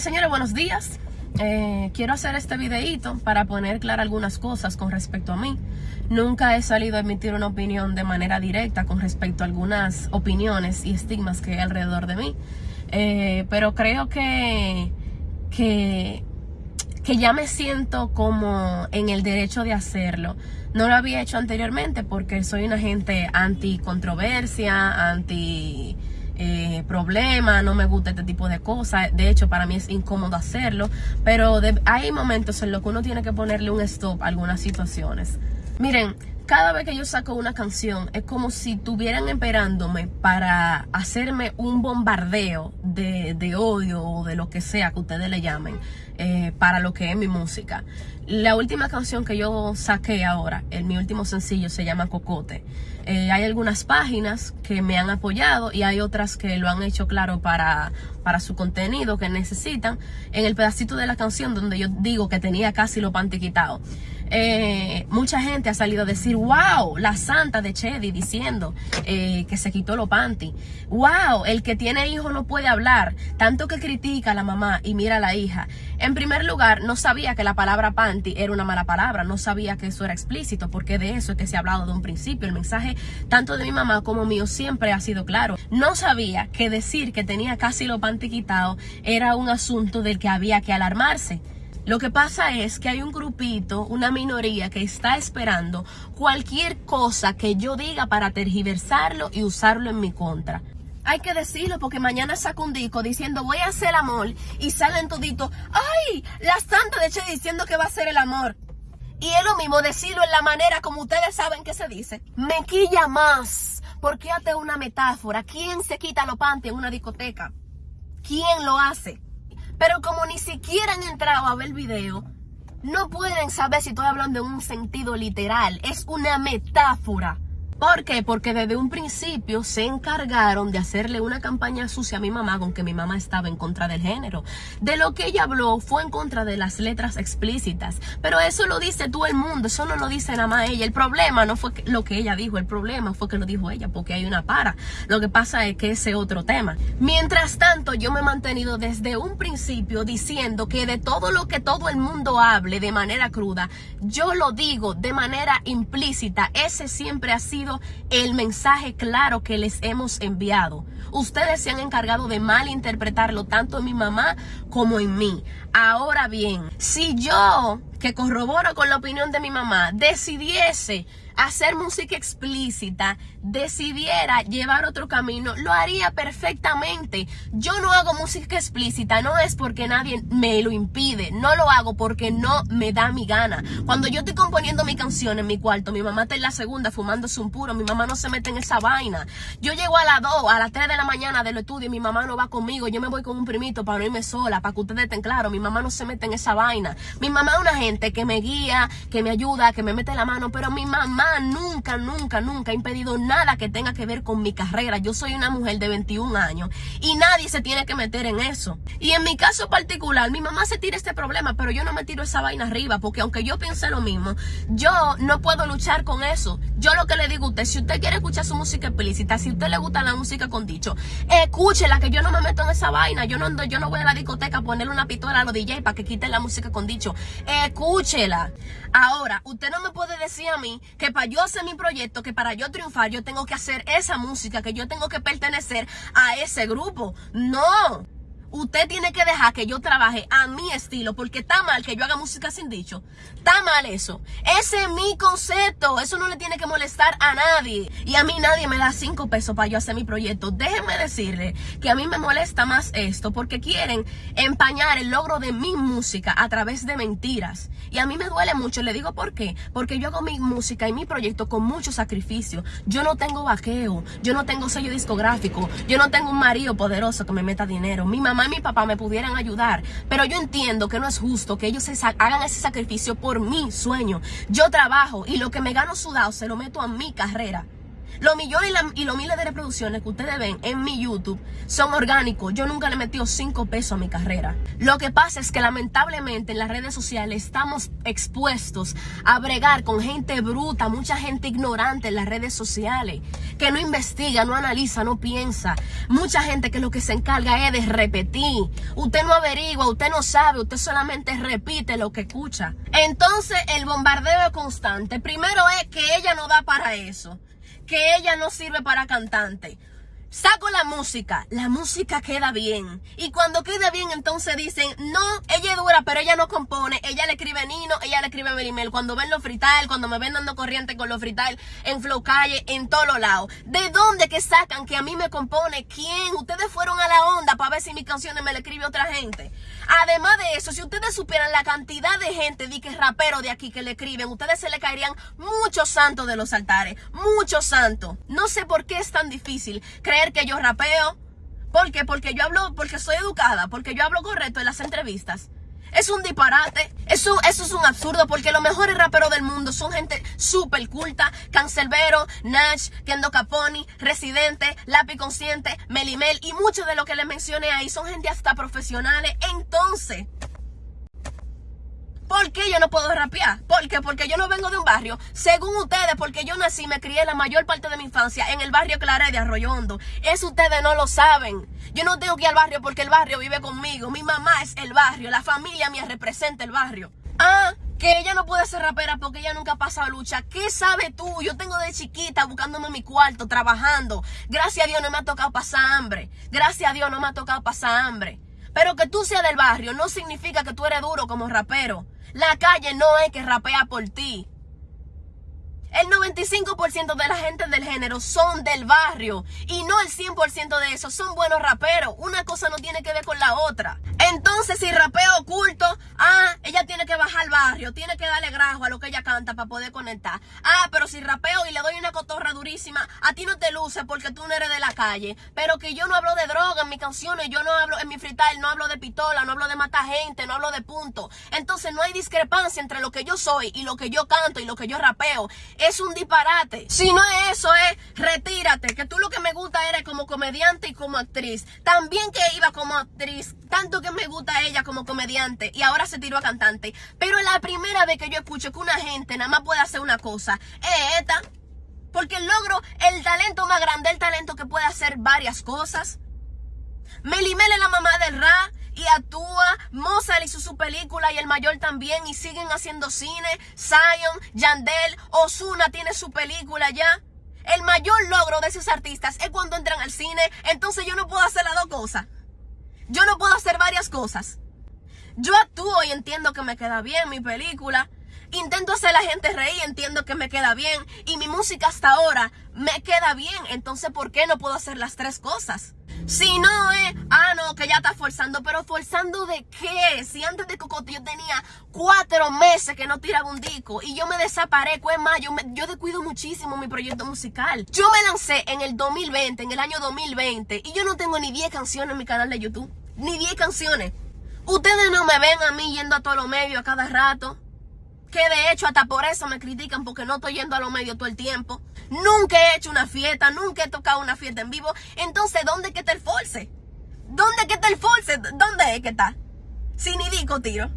Señores, buenos días. Eh, quiero hacer este videíto para poner claras algunas cosas con respecto a mí. Nunca he salido a emitir una opinión de manera directa con respecto a algunas opiniones y estigmas que hay alrededor de mí. Eh, pero creo que, que, que ya me siento como en el derecho de hacerlo. No lo había hecho anteriormente porque soy una gente anti controversia, anti eh, problema, no me gusta este tipo de cosas. De hecho, para mí es incómodo hacerlo, pero hay momentos en los que uno tiene que ponerle un stop a algunas situaciones. Miren, cada vez que yo saco una canción es como si estuvieran esperándome para hacerme un bombardeo de, de, odio o de lo que sea que ustedes le llamen eh, para lo que es mi música. La última canción que yo saqué ahora, en mi último sencillo, se llama Cocote. Eh, hay algunas páginas que me han apoyado y hay otras que lo han hecho claro para, para su contenido que necesitan. En el pedacito de la canción donde yo digo que tenía casi lo panty quitado. Eh, mucha gente ha salido a decir, wow, la santa de Chedi diciendo eh, que se quitó lo panty. Wow, el que tiene hijo no puede hablar. Tanto que critica a la mamá y mira a la hija. En primer lugar, no sabía que la palabra panty era una mala palabra. No sabía que eso era explícito, porque de eso es que se ha hablado de un principio. El mensaje tanto de mi mamá como mío siempre ha sido claro. No sabía que decir que tenía casi lo panty quitado era un asunto del que había que alarmarse. Lo que pasa es que hay un grupito, una minoría que está esperando cualquier cosa que yo diga para tergiversarlo y usarlo en mi contra. Hay que decirlo porque mañana saco un disco diciendo voy a hacer el amor y salen toditos, ¡ay! La santa de Che diciendo que va a ser el amor. Y es lo mismo decirlo en la manera como ustedes saben que se dice. Me quilla más. Porque hazte una metáfora. ¿Quién se quita lo panty en una discoteca? ¿Quién lo hace? Pero como ni siquiera han entrado a ver el video, no pueden saber si estoy hablando en un sentido literal. Es una metáfora. ¿Por qué? Porque desde un principio se encargaron de hacerle una campaña sucia a mi mamá con que mi mamá estaba en contra del género. De lo que ella habló fue en contra de las letras explícitas. Pero eso lo dice todo el mundo, eso no lo dice nada más ella. El problema no fue lo que ella dijo, el problema fue que lo dijo ella, porque hay una para. Lo que pasa es que ese otro tema. Mientras tanto, yo me he mantenido desde un principio diciendo que de todo lo que todo el mundo hable de manera cruda, yo lo digo de manera implícita. Ese siempre ha sido el mensaje claro que les hemos enviado. Ustedes se han encargado de malinterpretarlo tanto en mi mamá como en mí. Ahora bien, si yo, que corroboro con la opinión de mi mamá, decidiese hacer música explícita, decidiera llevar otro camino, lo haría perfectamente. Yo no hago música explícita, no es porque nadie me lo impide, no lo hago porque no me da mi gana. Cuando yo estoy componiendo mi canción en mi cuarto, mi mamá está en la segunda fumándose un puro, mi mamá no se mete en esa vaina. Yo llego a las 2, a las 3 de la mañana del estudio y mi mamá no va conmigo, yo me voy con un primito para no irme sola, para que ustedes estén claros, mi mamá no se mete en esa vaina. Mi mamá es una gente que me guía, que me ayuda, que me mete la mano, pero mi mamá nunca, nunca, nunca ha impedido nada que tenga que ver con mi carrera. Yo soy una mujer de 21 años y nadie se tiene que meter en eso. Y en mi caso particular, mi mamá se tira este problema, pero yo no me tiro esa vaina arriba porque aunque yo piense lo mismo, yo no puedo luchar con eso. Yo lo que le digo a usted, si usted quiere escuchar su música explícita, si usted le gusta la música con dicho, escúchela que yo no me meto en esa vaina. Yo no, yo no voy a la discoteca a ponerle una pistola a los DJ para que quiten la música con dicho. Escúchela. Ahora, usted no me puede decir a mí que para yo hacer mi proyecto, que para yo triunfar, yo tengo que hacer esa música, que yo tengo que pertenecer a ese grupo. No. Usted tiene que dejar que yo trabaje a mi estilo, porque está mal que yo haga música sin dicho. Está mal eso. Ese es mi concepto. Eso no le tiene que molestar a nadie. Y a mí nadie me da cinco pesos para yo hacer mi proyecto. Déjenme decirle que a mí me molesta más esto, porque quieren empañar el logro de mi música a través de mentiras. Y a mí me duele mucho. Le digo por qué. Porque yo hago mi música y mi proyecto con mucho sacrificio. Yo no tengo vaqueo. Yo no tengo sello discográfico. Yo no tengo un marido poderoso que me meta dinero. Mi mamá y mi papá me pudieran ayudar. Pero yo entiendo que no es justo que ellos hagan ese sacrificio por mi sueño. Yo trabajo y lo que me gano sudado se lo meto a mi carrera. Los millones y, los miles de reproducciones que ustedes ven en mi YouTube son orgánicos. Yo nunca le he metido 5 pesos a mi carrera. Lo que pasa es que lamentablemente en las redes sociales estamos expuestos a bregar con gente bruta, mucha gente ignorante en las redes sociales, que no investiga, no analiza, no piensa. Mucha gente que lo que se encarga es de repetir. Usted no averigua, usted no sabe, usted solamente repite lo que escucha. Entonces el bombardeo constante, primero es que ella no da para eso que ella no sirve para cantante. Saco la música, la música queda bien. Y cuando queda bien, entonces dicen, no, ella es dura, pero ella no compone. Ella le escribe Nino, ella le escribe Merimel. Cuando ven los frital, cuando me ven dando corriente con los frital, en Flow Calle, en todos los lados. ¿De dónde que sacan que a mí me compone? ¿Quién? Ustedes fueron a la onda para ver si mis canciones me le escribe otra gente. Además de eso, si ustedes supieran la cantidad de gente de que rapero de aquí que le escriben, ustedes se le caerían muchos santos de los altares, muchos santos. No sé por qué es tan difícil creer que yo rapeo. ¿Por qué? Porque yo hablo, porque soy educada, porque yo hablo correcto en las entrevistas. Es un disparate, eso, eso es un absurdo porque los mejores raperos del mundo son gente súper culta, Cancelbero, Nash, Kendo Caponi, Residente, Lápiz Consciente, Melimel y muchos de lo que les mencioné ahí son gente hasta profesionales. Entonces, ¿Por qué yo no puedo rapear? ¿Por qué? Porque yo no vengo de un barrio. Según ustedes, porque yo nací, me crié la mayor parte de mi infancia en el barrio Clara de Arroyo Hondo. Eso ustedes no lo saben. Yo no tengo que ir al barrio porque el barrio vive conmigo. Mi mamá es el barrio. La familia mía representa el barrio. Ah, que ella no puede ser rapera porque ella nunca ha pasado lucha. ¿Qué sabe tú? Yo tengo de chiquita buscándome mi cuarto, trabajando. Gracias a Dios no me ha tocado pasar hambre. Gracias a Dios no me ha tocado pasar hambre. Pero que tú seas del barrio no significa que tú eres duro como rapero. La calle no es que rapea por ti. El 95% de la gente del género son del barrio y no el 100% de esos son buenos raperos. Una cosa no tiene que ver con la otra. Entonces, si rapeo oculto, ah, ella tiene que bajar al barrio, tiene que darle grajo a lo que ella canta para poder conectar. Ah, pero si rapeo y le doy una cotorra durísima, a ti no te luce porque tú no eres de la calle. Pero que yo no hablo de droga en mis canciones, yo no hablo en mi freestyle, no hablo de pistola, no hablo de matar gente, no hablo de punto. Entonces no hay discrepancia entre lo que yo soy y lo que yo canto y lo que yo rapeo es un disparate. Si no es eso, es retírate, que tú lo que me gusta eres como comediante y como actriz. También que iba como actriz, tanto que me gusta ella como comediante y ahora se tiró a cantante. Pero la primera vez que yo escucho que una gente nada más puede hacer una cosa, es esta. Porque el logro, el talento más grande, el talento que puede hacer varias cosas. Melimel es la mamá del rap y actúa. Mozart hizo su película y el mayor también y siguen haciendo cine. Zion, Yandel, Osuna tiene su película ya. El mayor logro de esos artistas es cuando entran al cine. Entonces yo no puedo hacer las dos cosas. Yo no puedo hacer varias cosas. Yo actúo y entiendo que me queda bien mi película. Intento hacer la gente reír, entiendo que me queda bien. Y mi música hasta ahora me queda bien. Entonces, ¿por qué no puedo hacer las tres cosas? Si no es, ah, no, que ya está forzando. Pero forzando de qué? Si antes de Cocote yo tenía cuatro meses que no tiraba un disco y yo me desaparezco. Es más, yo, me- yo descuido muchísimo mi proyecto musical. Yo me lancé en el 2020, en el año 2020, y yo no tengo ni 10 canciones en mi canal de YouTube. Ni 10 canciones. Ustedes no me ven a mí yendo a todos los medios a cada rato. Que de hecho hasta por eso me critican porque no estoy yendo a los medios todo el tiempo. Nunca he hecho una fiesta, nunca he tocado una fiesta en vivo. Entonces, ¿dónde que está el force? ¿Dónde que está el force? ¿Dónde es que está? Si ni dico tiro.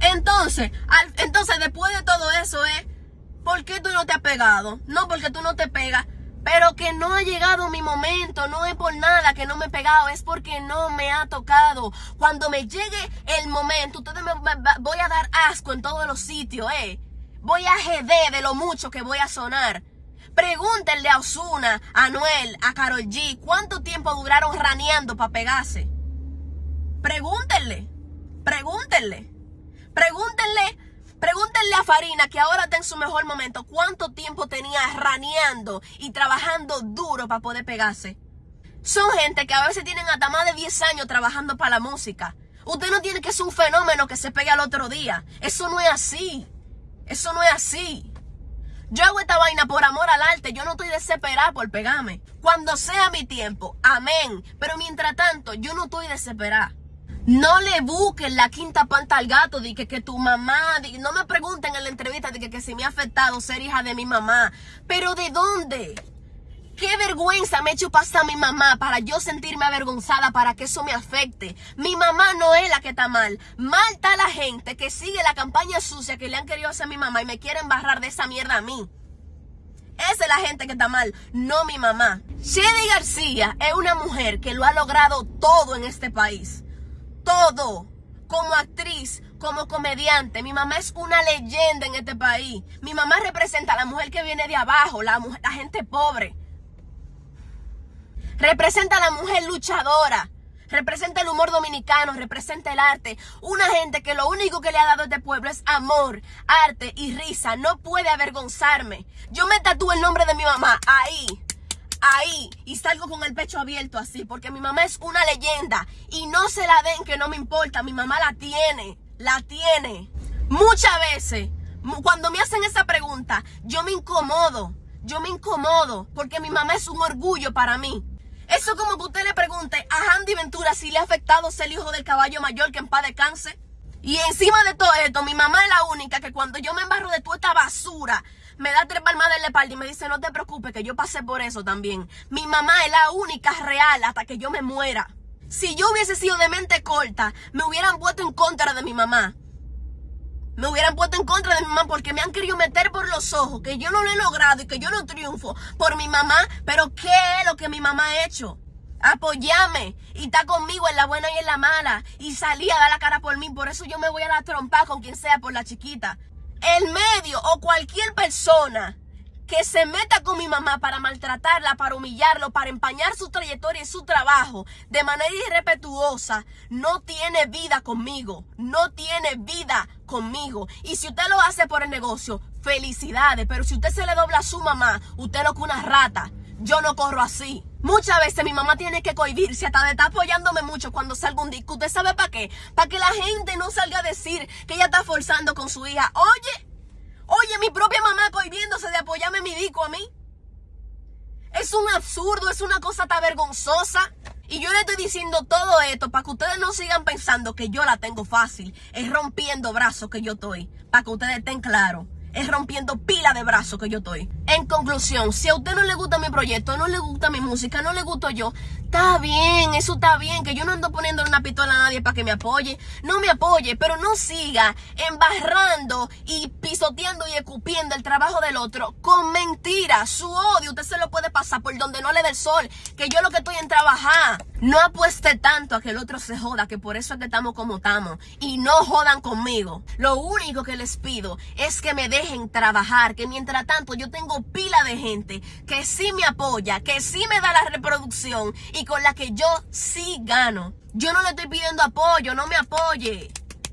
Entonces, entonces después de todo eso es, ¿por qué tú no te has pegado? No porque tú no te pegas, pero que no ha llegado mi momento, no es por nada que no me he pegado, es porque no me ha tocado. Cuando me llegue el momento, ustedes me- voy a dar asco en todos los sitios, eh. Voy a jeder de lo mucho que voy a sonar. Pregúntenle a Osuna, a Noel, a Carol G, ¿cuánto tiempo duraron raneando para pegarse? Pregúntenle, pregúntenle, pregúntenle, pregúntenle a Farina que ahora está en su mejor momento. ¿Cuánto tiempo tenía raneando y trabajando duro para poder pegarse? Son gente que a veces tienen hasta más de 10 años trabajando para la música. Usted no tiene que ser un fenómeno que se pegue al otro día. Eso no es así. Eso no es así. Yo hago esta vaina por amor al arte. Yo no estoy desesperada por pegarme. Cuando sea mi tiempo, amén. Pero mientras tanto, yo no estoy desesperada. No le busquen la quinta panta al gato de que, tu mamá, no me pregunten en la entrevista de que, que si me ha afectado ser hija de mi mamá. Pero ¿de dónde? Qué vergüenza me he hecho pasar a mi mamá para yo sentirme avergonzada, para que eso me afecte. Mi mamá no es la que está mal. Mal está la gente que sigue la campaña sucia que le han querido hacer a mi mamá y me quieren barrar de esa mierda a mí. Esa es la gente que está mal, no mi mamá. Shelly García es una mujer que lo ha logrado todo en este país. Todo. Como actriz, como comediante. Mi mamá es una leyenda en este país. Mi mamá representa a la mujer que viene de abajo, la gente pobre. Representa a la mujer luchadora. Representa el humor dominicano, representa el arte. Una gente que lo único que le ha dado a este pueblo es amor, arte y risa. No puede avergonzarme. Yo me tatúo el nombre de mi mamá ahí, ahí. Y salgo con el pecho abierto así, porque mi mamá es una leyenda. Y no se la den que no me importa. Mi mamá la tiene, la tiene. Muchas veces, cuando me hacen esa pregunta, yo me incomodo. Yo me incomodo porque mi mamá es un orgullo para mí. Eso como que usted le pregunte a Andy Ventura si le ha afectado ser hijo del caballo mayor que en paz descanse. Y encima de todo esto, mi mamá es la única que cuando yo me embarro de toda esta basura, me da tres palmadas en la espalda y me dice, no te preocupes, que yo pasé por eso también. Mi mamá es la única real hasta que yo me muera. Si yo hubiese sido de mente corta, me hubieran puesto en contra de mi mamá me hubieran puesto en contra de mi mamá porque me han querido meter por los ojos, que yo no lo he logrado y que yo no triunfo por mi mamá, pero ¿qué es lo que mi mamá ha hecho? Apoyame y está conmigo en la buena y en la mala y salí a dar la cara por mí, por eso yo me voy a la trompa con quien sea por la chiquita. El medio o cualquier persona que se meta con mi mamá para maltratarla, para humillarlo, para empañar su trayectoria y su trabajo de manera irrespetuosa, no tiene vida conmigo, no tiene vida conmigo. Y si usted lo hace por el negocio, felicidades, pero si usted se le dobla a su mamá, usted lo que una rata. Yo no corro así. Muchas veces mi mamá tiene que cohibirse hasta de estar apoyándome mucho cuando salga un disco. ¿Usted sabe para qué? Para que la gente no salga a decir que ella está forzando con su hija. Oye, Oye, mi propia mamá cohibiéndose de apoyarme mi disco a mí. Es un absurdo, es una cosa tan vergonzosa. Y yo le estoy diciendo todo esto para que ustedes no sigan pensando que yo la tengo fácil. Es rompiendo brazos que yo estoy. Para que ustedes estén claros es rompiendo pila de brazos que yo estoy. En conclusión, si a usted no le gusta mi proyecto, no le gusta mi música, no le gusto yo, está bien, eso está bien, que yo no ando poniendo una pistola a nadie para que me apoye, no me apoye, pero no siga embarrando y pisoteando y escupiendo el trabajo del otro con mentiras, su odio, usted se lo puede pasar por donde no le dé el sol, que yo lo que estoy en trabajar. No apueste tanto a que el otro se joda, que por eso es que estamos como estamos. Y no jodan conmigo. Lo único que les pido es que me dejen trabajar, que mientras tanto yo tengo pila de gente que sí me apoya, que sí me da la reproducción y con la que yo sí gano. Yo no le estoy pidiendo apoyo, no me apoye.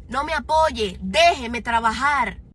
No me apoye, déjeme trabajar.